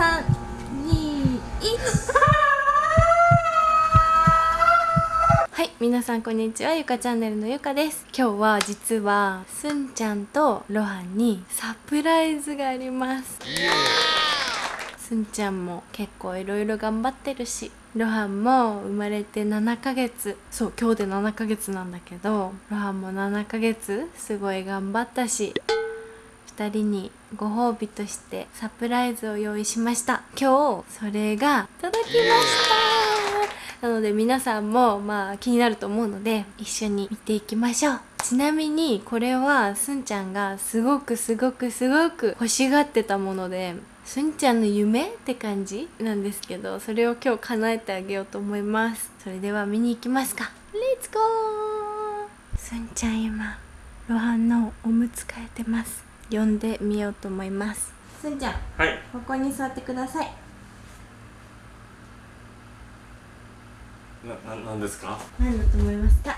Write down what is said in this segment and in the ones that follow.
3、2、1はい皆さんこんにちは。ゆかチャンネルのゆかです。今日は実はすんちゃんとロハンにサプライズがあります。すんちゃんも結構いろいろ頑張ってるしロハンも生まれて7ヶ月。そう今日で7ヶ月なんだけどロハンも7ヶ月すごい頑張ったし2人にご褒美としてサプライズを用意しました。今日それが届きました。なので皆さんもまあ気になると思うので一緒に見ていきましょう。ちなみにこれはすんちゃんがすごくすごくすごく欲しがってたものですんちゃんの夢って感じなんですけどそれを今日叶えてあげようと思います。それでは見に行きますか。レッツゴーすんちゃん今ロハンのおむつ替えてます。呼んでみようと思います。すんちゃんはい。ここに座ってください。な、な、なんですか？何だと思いますか？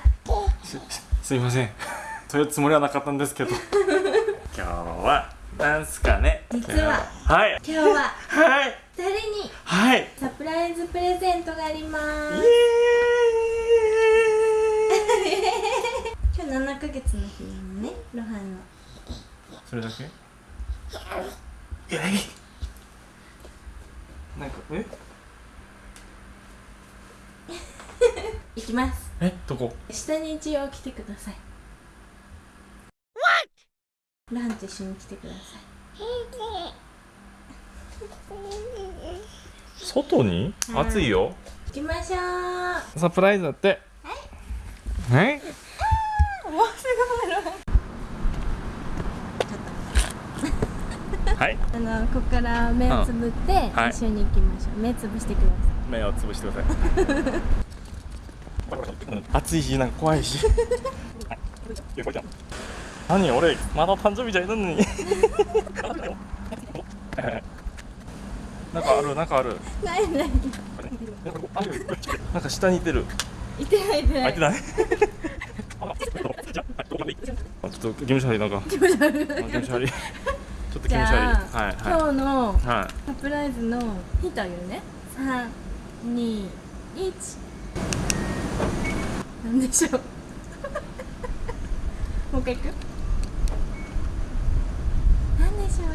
す、すいません。そういうつもりはなかったんですけど。今日はなんすかね。実は。はい。今日は はい。2人にはい。サプライズプレゼントがありまイすエ今日7ヶ月の日なのねロハンのそれだけ？なんかえ？いきます。え？どこ？下に一応来てください。ロハンと一緒に来てくださ外に？うん。暑いよ。い行きましょう。サプライズだって。はいロハンはい。あのここから目をつぶってはい。一緒に行きましょう、目つぶしてくださ目をつぶしてください。暑いしなんか怖いし。何俺まだ誕生日じゃいるのに。なんかあるなんかある。いない。ないなんか下にいてる。いてないいてない。開いてない。あ ちょっと気持ち悪いなんか気持ち悪いあ気持ちょっと気持ち悪い。じゃあ、はい今日のサプライズのヒントあげるね三二一なんでしょう。もう一回いく？なんでしょう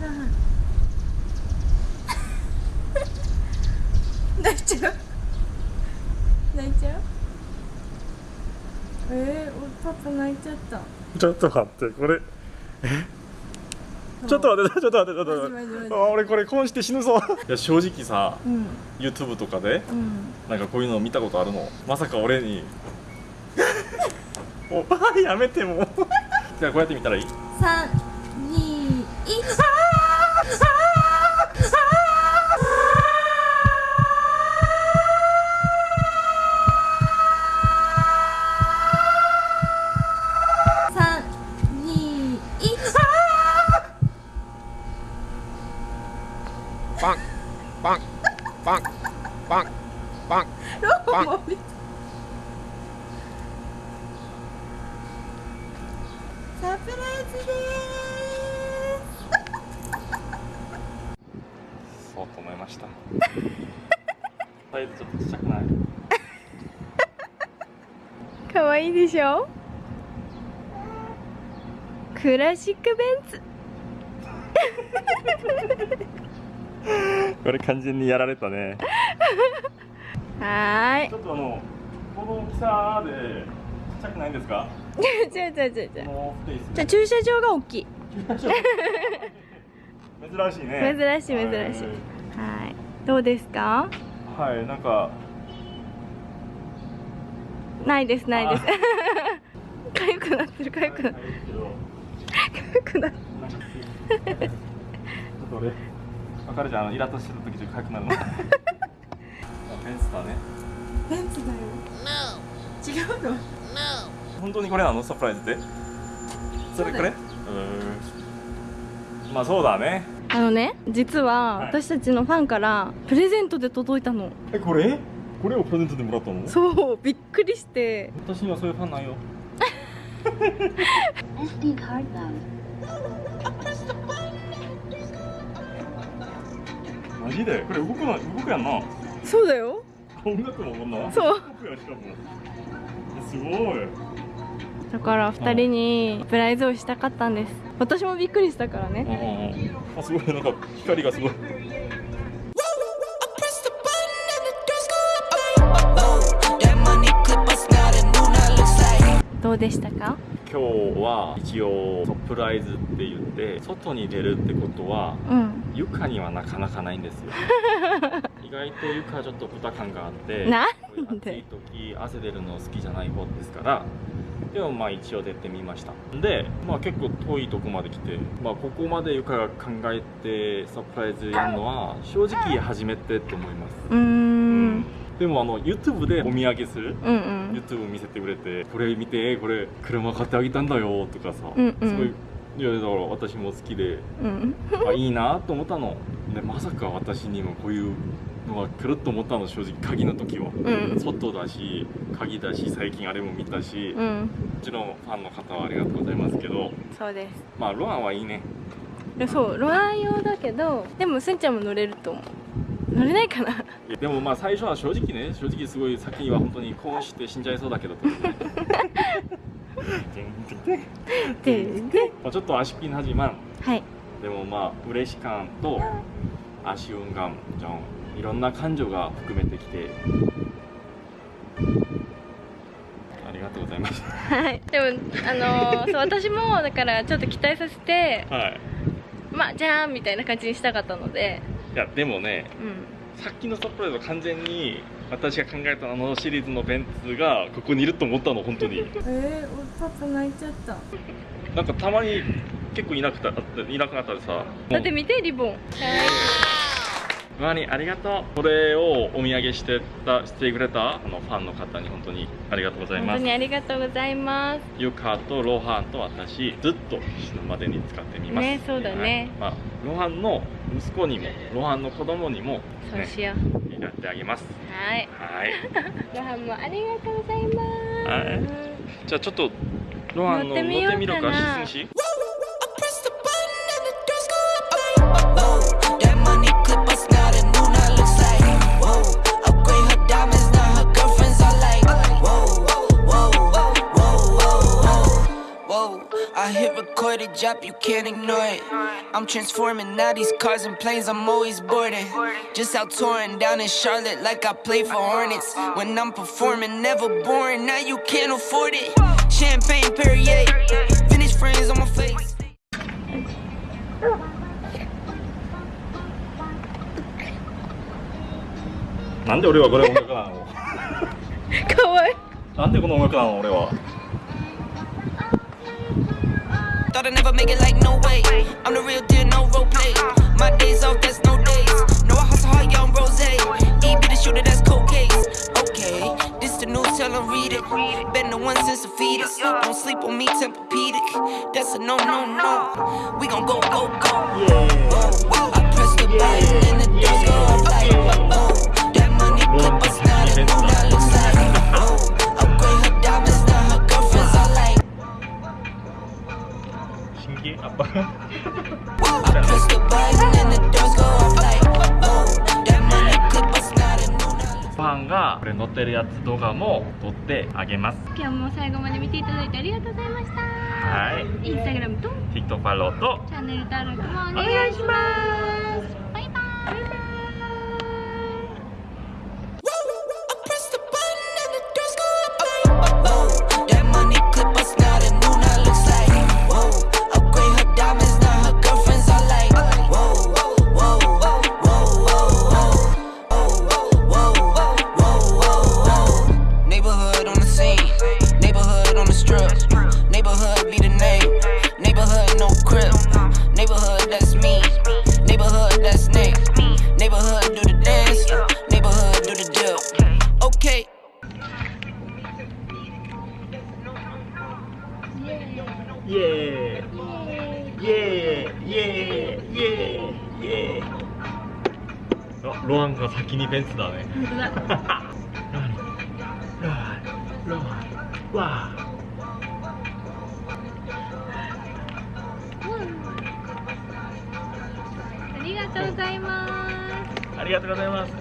泣いちゃう？泣いちゃう？えー、おパパ泣いちゃった。ちょっと待ってこれちょっと待ってちょっと待ってちょっと待って。俺これ婚して死ぬぞ。いや正直さ、うん、YouTube とかで、うん、なんかこういうの見たことあるの？まさか俺に。おばあやめてもじゃあこうやって見たらいい？3, パン。パン。パン。パン。パン。ロボも見たサプライズでそうと思いました。サイズちょっとちっちゃくない。す可愛いでしょ？クラシックベンツ これ完全にやられたね。はーい。ちょっとあのこの大きさでちっちゃくないんですか？違う違う違う違うじゃあ駐車場が大きい。珍しいね。珍しい珍しい。はい。どうですか？はい、はい、なんか。ないですないです。かゆくなってるかゆくなってる。かゆくなってなんかちょっと俺わかるじゃんあのイラッとしてる時ちょっとかゆくなるの。あペンスだね。るベンツだよ。違うの？本当にこれなのサプライズって？それこれ？うーん。まあそうだね。あのね実ははい。私たちのファンからプレゼントで届いたの。えこれ？これをプレゼントでもらったの？そうびっくりして。私にはそういうファンなんよ。SD card mode. マジで？これ動くな動くやんな。そうだよ。音楽もこんな？そう。動くやんしかも。すごい。だから2人にサプライズをしたかったんです。私もびっくりしたからうんねあすごい。なんか光がすごい.どうでしたか？今日は一応サプライズって言って外に出るってことはうん。床にはなかなかないんですよ。意外と床はちょっと負担があってなんで？暑い時汗出るの好きじゃない方ですからでもまあ一応出てみました。でまあ結構遠いとこまで来てまあここまで床が考えてサプライズやるのは正直初めてと思います。うーんでもあの YouTube でお土産するうんうん。YouTube 見せてくれてこれ見てこれ車買ってあげたんだよとかさ、うんうん。すごいいやだから私も好きでうん。あいいなと思ったの。でまさか私にもこういうのが来ると思ったの正直鍵の時は、うん。外だし鍵だし最近あれも見たし、もうん。ちろんファンの方はありがとうございますけどそうです。まあロアンはいいね。そうロアン用だけどでもすんちゃんも乗れると思う乗れないかな。でもまあ最初は正直ね正直すごい先には本当に興奮して死んじゃいそうだけどまあちょっと足ピン始まん。はい。でもまあ嬉し感と足運感じゃんいろんな感情が含めてきて。ありがとうございます。はい。でもあのー そう私もだからちょっと期待させてはい。まあじゃあみたいな感じにしたかったのでいやでもねうん。さっきのサプライズは完全に私が考えたあのシリーズのベンツがここにいると思ったの本当に。えー、パパ泣いちゃった。なんかたまに結構いなくたいなくなったらさだって見てリボンワニありがとうこれをお土産してたしてくれたあのファンの方に本当にありがとうございます。本当にありがとうございます。ユカとロハンと私ずっと死ぬまでに使ってみます。ねそうだね。はい。まあ、ロハンの息子にもロハンの子供にもそうしよう、やってあげます。はい。はい。ご飯もありがとうございます、はい。じゃあちょっとロハンの乗ってみようかな you can't ignore it. I'm transforming now these cars and planes, I'm always boarding. Just out touring down in Charlotte like I play for Hornets. When I'm performing, never boring, now you can't afford it. Champagne Perrier, finish friends on my face. 난데 Thought I'd never make it like no way. I'm the real deal, no role play. My days off, that's no days. No, I hustle hard, young rose. E be the shooter, that's cold case. Okay, this the news, tell 'em read it. Been the one since the fetus. Don't sleep on me, Tempur-Pedic. That's a no, no, no. We gon' go, go, go. Whoa, ンがこれ乗ってるやつ動画も撮ってあげます。今日も最後まで見ていただいてありがとうございました。はい。インスタグラムと TikTok フォローとチャンネル登録もお願いします。バイバイロハンが先にベンツだね。本当だロハンロハン。わあ。ありがとうございます。ありがとうございます